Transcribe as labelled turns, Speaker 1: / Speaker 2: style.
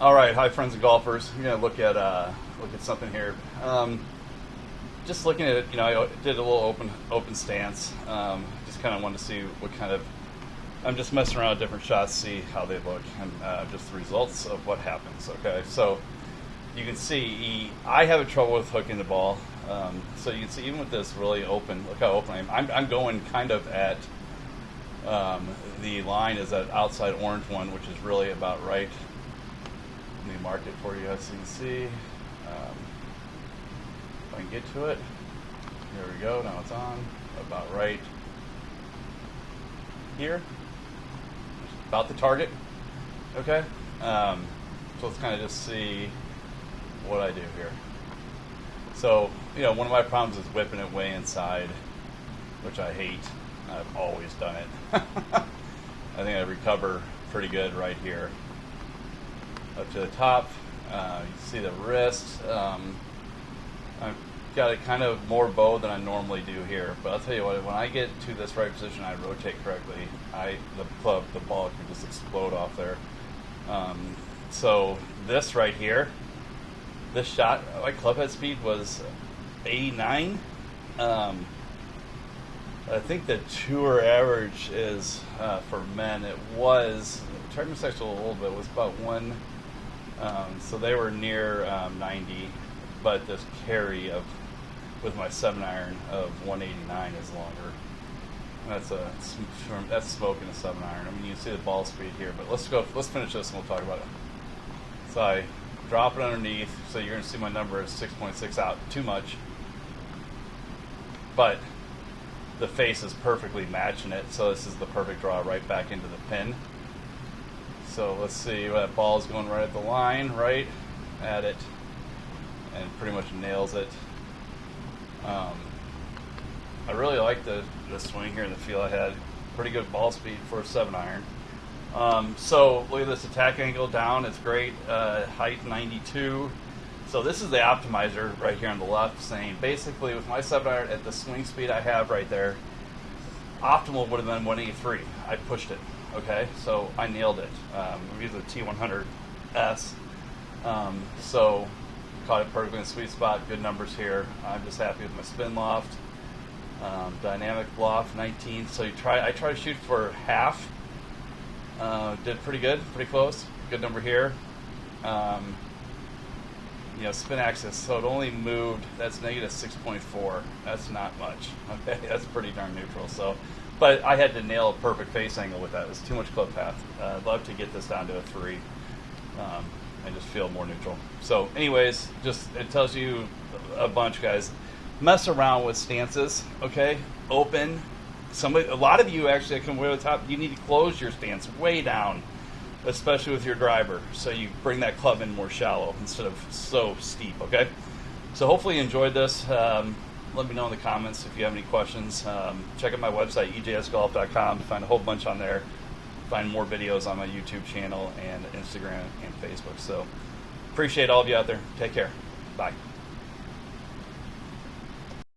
Speaker 1: All right, hi friends and golfers. I'm gonna look at uh, look at something here. Um, just looking at it, you know, I did a little open open stance. Um, just kind of wanted to see what kind of. I'm just messing around with different shots, see how they look, and uh, just the results of what happens. Okay, so you can see I have a trouble with hooking the ball. Um, so you can see even with this really open, look how open I am. I'm, I'm going kind of at um, the line is that outside orange one, which is really about right. Let me mark it for you so you can see. Um, if I can get to it. Here we go. Now it's on. About right here. About the target. Okay. Um, so let's kind of just see what I do here. So, you know, one of my problems is whipping it way inside, which I hate. I've always done it. I think I recover pretty good right here. Up to the top, uh, you see the wrist. Um, I've got it kind of more bow than I normally do here, but I'll tell you what, when I get to this right position, I rotate correctly. I the club, the ball can just explode off there. Um, so this right here, this shot, my club head speed was 89. Um, I think the tour average is uh, for men. It was Charging Sexual a little bit was about one, um, so they were near um, 90. But this carry of with my seven iron of 189 is longer. That's a that's smoking a seven iron. I mean, you see the ball speed here, but let's go. Let's finish this and we'll talk about it. So I drop it underneath. So you're to see my number is 6.6 out. Too much, but the face is perfectly matching it. So this is the perfect draw right back into the pin. So let's see, that ball is going right at the line, right at it, and pretty much nails it. Um, I really like the, the swing here and the feel I had pretty good ball speed for a seven iron. Um, so look at this attack angle down. It's great. Uh, height 92. So this is the optimizer right here on the left saying basically with my 7 iron at the swing speed I have right there, optimal would have been 183. I pushed it. Okay, so I nailed it. Um, I'm using the T100S. Um, so caught it perfectly in the sweet spot. Good numbers here. I'm just happy with my spin loft. Um, dynamic loft 19. So you try. I try to shoot for half. Uh, did pretty good, pretty close. Good number here. Um, you know, spin axis, so it only moved, that's negative 6.4. That's not much. Okay, that's pretty darn neutral. So, but I had to nail a perfect face angle with that. It was too much club path. Uh, I'd love to get this down to a three um, and just feel more neutral. So, anyways, just it tells you a bunch, guys. Mess around with stances, okay? Open. Somebody, a lot of you actually way to the top. You need to close your stance way down especially with your driver. So you bring that club in more shallow instead of so steep, okay? So hopefully you enjoyed this. Um, let me know in the comments if you have any questions. Um, check out my website, ejsgolf.com, to find a whole bunch on there. Find more videos on my YouTube channel and Instagram and Facebook. So appreciate all of you out there. Take care. Bye.